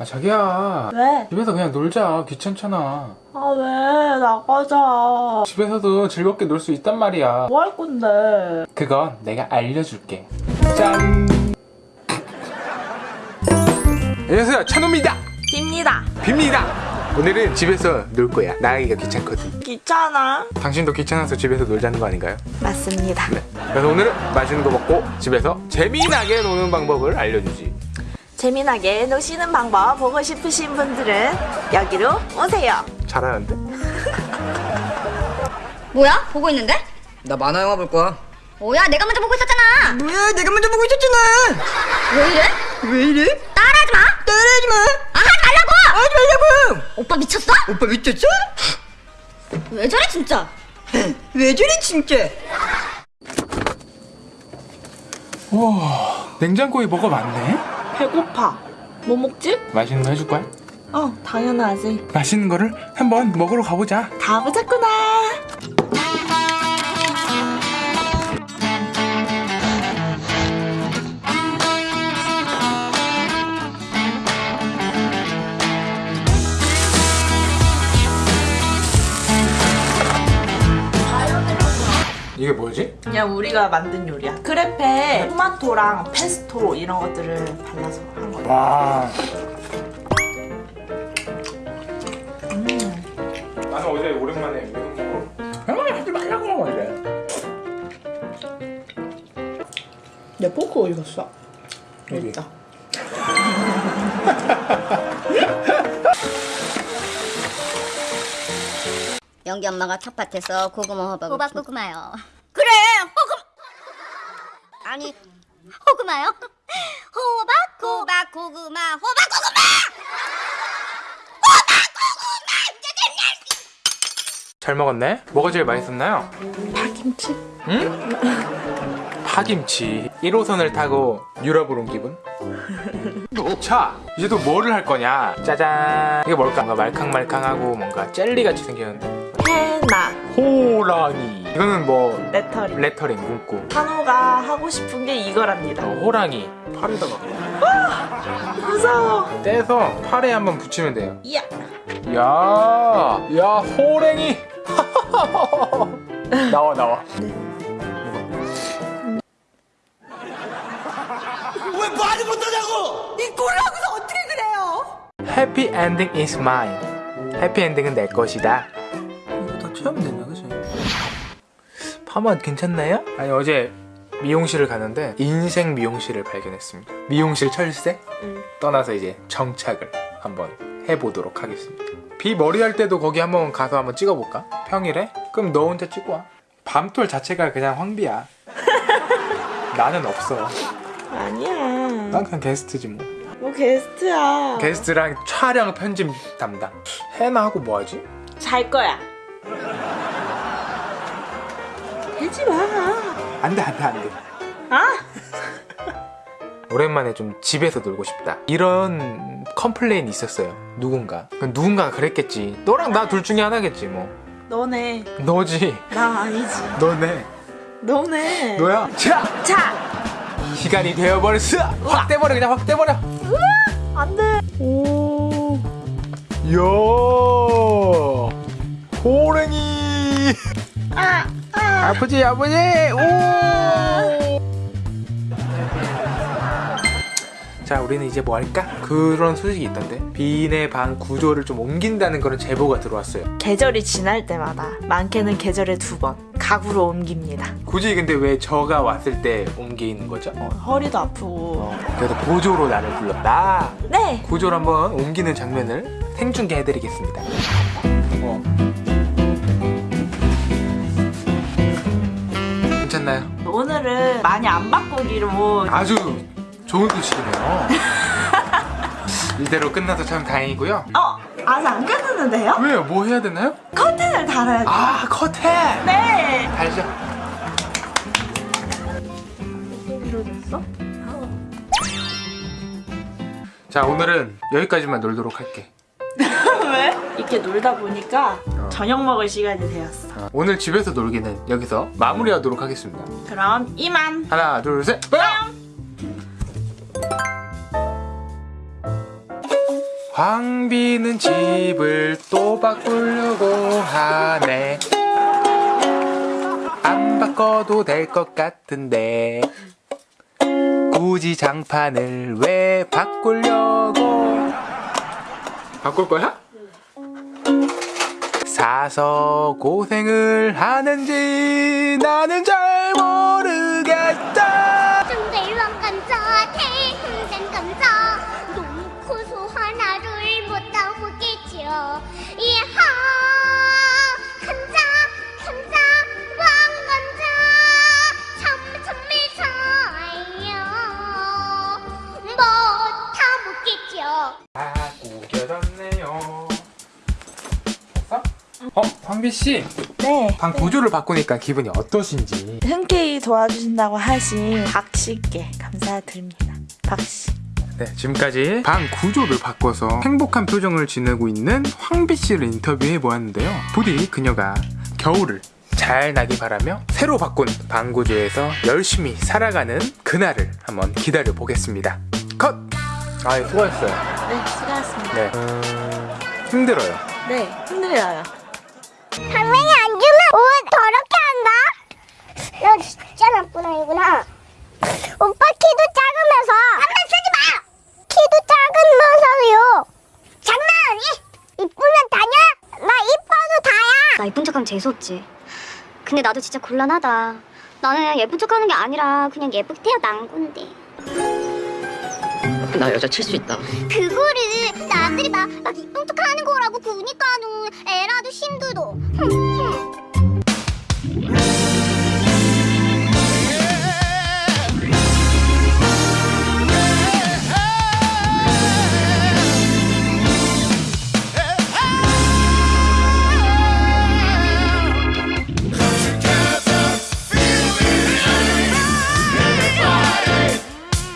아 자기야 왜? 집에서 그냥 놀자 귀찮잖아 아 왜? 나가자. 집에서도 즐겁게 놀 수 있단 말이야 뭐 할 건데? 그건 내가 알려줄게 짠 안녕하세요 찬호입니다 깁니다. 빕니다 오늘은 집에서 놀 거야 나가기가 귀찮거든 귀찮아. 당신도 귀찮아서 집에서 놀자는 거 아닌가요? 맞습니다. 네 그래서 오늘은 맛있는 거 먹고 집에서 재미나게 노는 방법을 알려주지 재미나게 노시는 방법 보고 싶으신 분들은 여기로 오세요. 잘하는데? 뭐야? 보고 있는데? 나 만화 영화 볼 거야. 뭐야? 내가 먼저 보고 있었잖아. 뭐야? 내가 먼저 보고 있었잖아. 왜 이래? 왜 이래? 따라하지 마. 따라하지 마. 아, 하지 말라고. 하지 말라고. 오빠 미쳤어? 오빠 미쳤어? 왜 저래 진짜? 왜 저래 진짜? 와 냉장고에 뭐가 많네? 배고파. 뭐 먹지? 맛있는 거 해줄 거야? 어, 당연하지. 맛있는 거를 한번 먹으러 가보자 다 보자꾸나. 이게 뭐지? 그냥 우리가 만든 요리야. 크레페 토마토랑 페스토 이런 것들을 발라서 한 거야. 와. 나는 어제 오랜만에 미국 먹으러. 아, 하지 말라고 이래. 내 포크 어디 갔어? 여기. 있다. 영기 엄마가 텃밭에서 고구마 호박 호박 고구마요. 그래 호금 아니 호구마요 호박 호박 고구마 호박 고구마 잘 먹었네. 뭐가 제일 맛있었나요? 파김치? 응? 파김치. 1호선을 타고 유럽으로 온 기분? 자, 이제 또 뭐를 할 거냐? 짜잔. 이게 뭘까? 뭔가 말캉말캉하고 뭔가 젤리같이 생겼는데. 해나 호랑이. 이거는 뭐 레터링. 레터링 문구. 한우가 하고 싶은 게 이거랍니다. 어, 호랑이. 팔에다가 무서워. 떼서 팔에 한번 붙이면 돼요. 이야. 야, 야, 호랭이. 나와, 나와. Happy ending is mine. 해피 엔딩은 내 것이다. 채우면 되냐, 그치? 파마 괜찮나요? 아니 어제 미용실을 가는데 인생 미용실을 발견했습니다. 미용실 철새 떠나서 이제 정착을 한번 해보도록 하겠습니다. 비 머리 할 때도 거기 한번 가서 한번 찍어볼까? 평일에? 그럼 너 혼자 찍고 와. 밤톨 자체가 그냥 황비야. 나는 없어. 아니야. 난 그냥 게스트지 뭐. 뭐 게스트야. 게스트랑 촬영 편집 담당. 해나 하고 뭐 하지? 잘 거야. 하지 마. 안 돼, 안 돼, 안 돼. 아? 오랜만에 좀 집에서 놀고 싶다. 이런 complain이 있었어요. 누군가. 그 누군가가 그랬겠지. 너랑 나 둘 중에 하나겠지, 뭐. 너네. 너지. 나 아니지. 너네. 너네. 너야. 자! 자. 시간이 되어버렸어! 확 떼버려, 그냥 확 떼버려! 안 돼. 오. 이야. 호랭이. 아. 아. 아프지, 아프지? 오. 자, 우리는 이제 뭐 할까? 그런 소식이 있던데. 비내 방 구조를 좀 옮긴다는 그런 제보가 들어왔어요. 계절이 지날 때마다 많게는 계절에 두 번 가구로 옮깁니다. 굳이 근데 왜 저가 왔을 때 옮기는 거죠? 어, 허리도 아프고. 그래서 보조로 나를 불렀다. 네. 구조를 한번 옮기는 장면을 생중계해드리겠습니다. 어. 오늘은 많이 안 바꾸기로 아주 좋은 소식이네요. 이대로 끝나서 참 다행이고요. 어 아직 안 끝났는데요? 왜요? 뭐 해야 되나요? 커튼을 달아야 돼. 아, 커튼! 네. 달죠. 이러졌어? 자, 오늘은 여기까지만 놀도록 할게. 왜? 이렇게 놀다 보니까 저녁 먹을 시간이 되었어. 어, 오늘 집에서 놀기는 여기서 마무리하도록 하겠습니다. 그럼 이만. 하나, 둘, 셋, 뿅! 광비는 집을 또 바꾸려고 하네 안 바꿔도 될 것 같은데 굳이 장판을 왜 바꾸려고 바꿀 거야? 사서 고생을 하는지 나는 잘 모르 어? 광비씨 네. 방 구조를 바꾸니까 기분이 어떠신지 흔쾌히 도와주신다고 하신 박 씨께 감사드립니다. 박 씨. 네, 지금까지 방 구조를 바꿔서 행복한 표정을 지내고 있는 황비 씨를 인터뷰해 보았는데요. 부디 그녀가 겨울을 잘 나기 바라며 새로 바꾼 방 구조에서 열심히 살아가는 그날을 한번 기다려 보겠습니다. 컷! 아, 수고했어요. 네, 수고하셨습니다. 네. 음, 힘들어요. 네, 힘들어요. 할머니 안 주면 옷 더럽게 한다. 너 진짜 나쁜 아이구나. 오빠 키도 작으면서 한번 쓰지 마. 키도 작으면서요. 장난 아니? 이쁘면 다냐? 나 이뻐도 다야. 나 예쁜 척하면 재수없지. 근데 나도 진짜 곤란하다. 나는 예쁜 척하는 게 아니라 그냥 예쁘게 태어난 건데. 나 여자 칠 수 있다. 그거를 남들이 막, 막 이쁜 척하